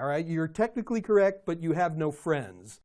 all right? You're technically correct, but you have no friends.